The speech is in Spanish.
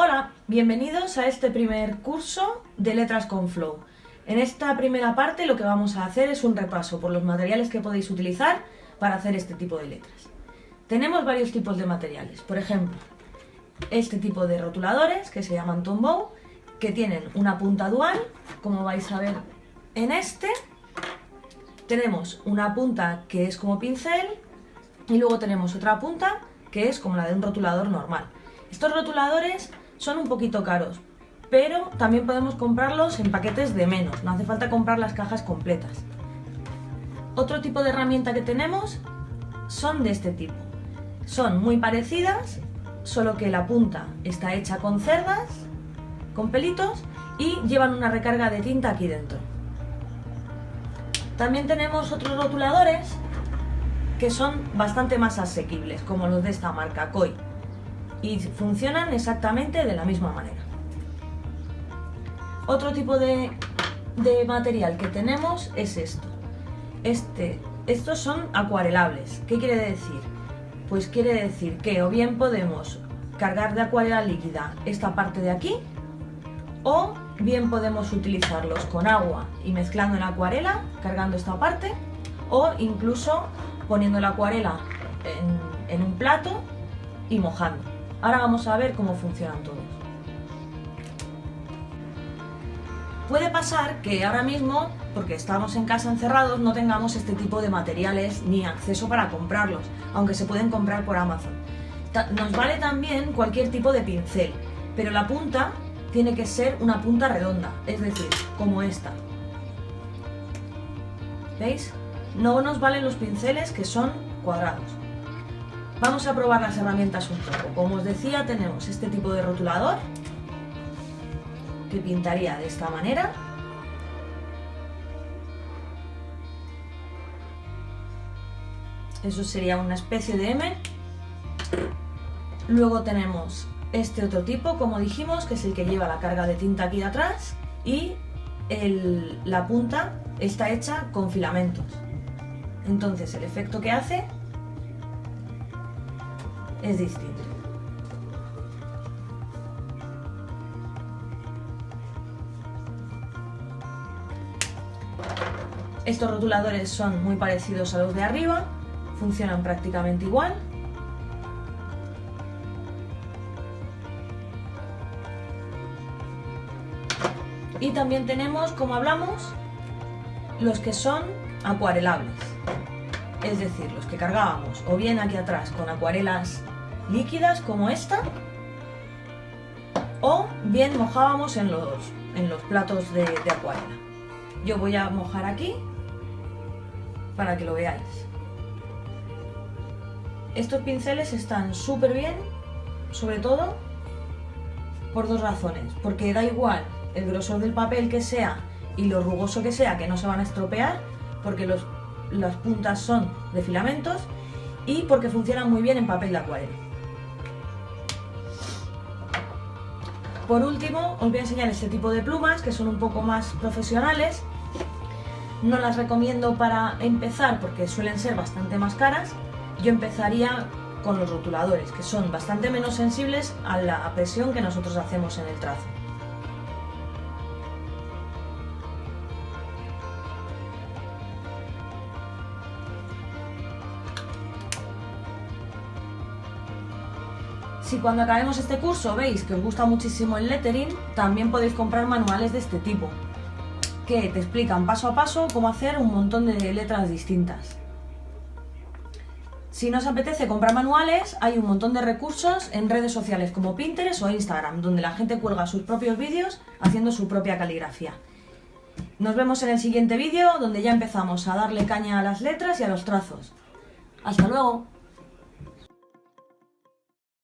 Hola, bienvenidos a este primer curso de Letras con Flow. En esta primera parte lo que vamos a hacer es un repaso por los materiales que podéis utilizar para hacer este tipo de letras. Tenemos varios tipos de materiales, por ejemplo, este tipo de rotuladores que se llaman Tombow, que tienen una punta dual, como vais a ver en este. Tenemos una punta que es como pincel y luego tenemos otra punta que es como la de un rotulador normal. Estos rotuladores son un poquito caros, pero también podemos comprarlos en paquetes de menos, no hace falta comprar las cajas completas. Otro tipo de herramienta que tenemos son de este tipo. Son muy parecidas, solo que la punta está hecha con cerdas, con pelitos y llevan una recarga de tinta aquí dentro. También tenemos otros rotuladores que son bastante más asequibles, como los de esta marca, Koi y funcionan exactamente de la misma manera. Otro tipo de, material que tenemos es esto. Este, estos son acuarelables. ¿Qué quiere decir? Pues quiere decir que o bien podemos cargar de acuarela líquida esta parte de aquí o bien podemos utilizarlos con agua y mezclando en acuarela, cargando esta parte o incluso poniendo la acuarela en un plato y mojando. Ahora vamos a ver cómo funcionan todos. Puede pasar que ahora mismo, porque estamos en casa encerrados, no tengamos este tipo de materiales ni acceso para comprarlos, aunque se pueden comprar por Amazon. Nos vale también cualquier tipo de pincel, pero la punta tiene que ser una punta redonda, es decir, como esta. ¿Veis? No nos valen los pinceles que son cuadrados. Vamos a probar las herramientas un poco. Como os decía, tenemos este tipo de rotulador que pintaría de esta manera. Eso sería una especie de M. Luego tenemos este otro tipo, como dijimos, que es el que lleva la carga de tinta aquí atrás y la punta está hecha con filamentos. Entonces el efecto que hace es distinto. Estos rotuladores son muy parecidos a los de arriba, funcionan prácticamente igual. Y también tenemos, como hablamos, los que son acuarelables es decir, los que cargábamos o bien aquí atrás con acuarelas líquidas como esta, o bien mojábamos en los, en los platos de, de acuarela. Yo voy a mojar aquí para que lo veáis. Estos pinceles están súper bien, sobre todo por dos razones. Porque da igual el grosor del papel que sea y lo rugoso que sea, que no se van a estropear, porque los las puntas son de filamentos y porque funcionan muy bien en papel de acuarela. Por último, os voy a enseñar este tipo de plumas que son un poco más profesionales. No las recomiendo para empezar porque suelen ser bastante más caras. Yo empezaría con los rotuladores, que son bastante menos sensibles a la presión que nosotros hacemos en el trazo. Si cuando acabemos este curso veis que os gusta muchísimo el lettering, también podéis comprar manuales de este tipo, que te explican paso a paso cómo hacer un montón de letras distintas. Si no os apetece comprar manuales, hay un montón de recursos en redes sociales como Pinterest o Instagram, donde la gente cuelga sus propios vídeos haciendo su propia caligrafía. Nos vemos en el siguiente vídeo, donde ya empezamos a darle caña a las letras y a los trazos. ¡Hasta luego!